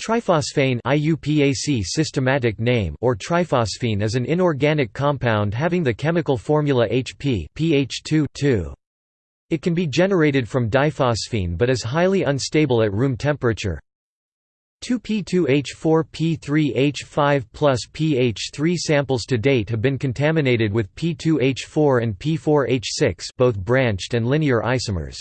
Triphosphane IUPAC systematic name or triphosphine is an inorganic compound having the chemical formula HP PH2 It can be generated from diphosphine but is highly unstable at room temperature. 2P2H4P3H5 plus PH3 samples to date have been contaminated with P2H4 and P4H6 both branched and linear isomers.